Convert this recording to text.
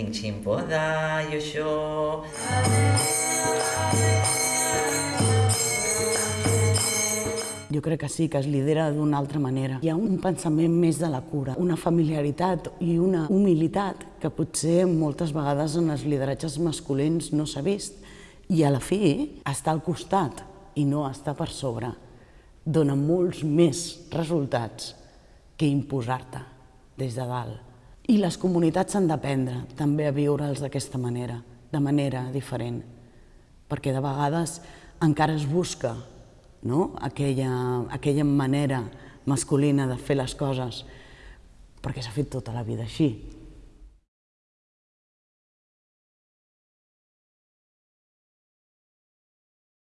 vinc ximpodà i això... Jo crec que sí, que es lidera d'una altra manera. Hi ha un pensament més de la cura, una familiaritat i una humilitat que potser moltes vegades en els lideratges masculins no s'ha vist. I a la fi, estar al costat i no estar per sobre dona molts més resultats que imposar-te des de dalt. I les comunitats han d'aprendre també a viure'ls d'aquesta manera, de manera diferent, perquè de vegades encara es busca no? aquella, aquella manera masculina de fer les coses, perquè s'ha fet tota la vida així.